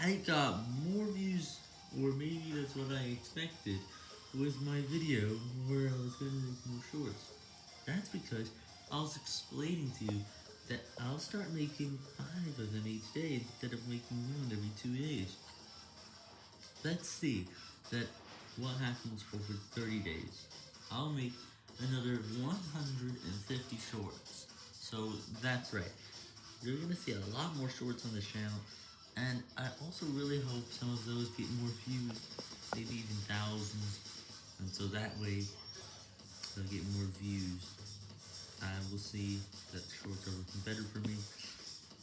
I got more views, or maybe that's what I expected, with my video where I was going to make more shorts. That's because I was explaining to you that I'll start making 5 of them each day instead of making one every 2 days. Let's see that what happens over 30 days. I'll make another 150 shorts. So that's right. You're going to see a lot more shorts on the channel. And I also really hope some of those get more views, maybe even thousands. And so that way, they'll get more views. I will see that shorts are looking better for me.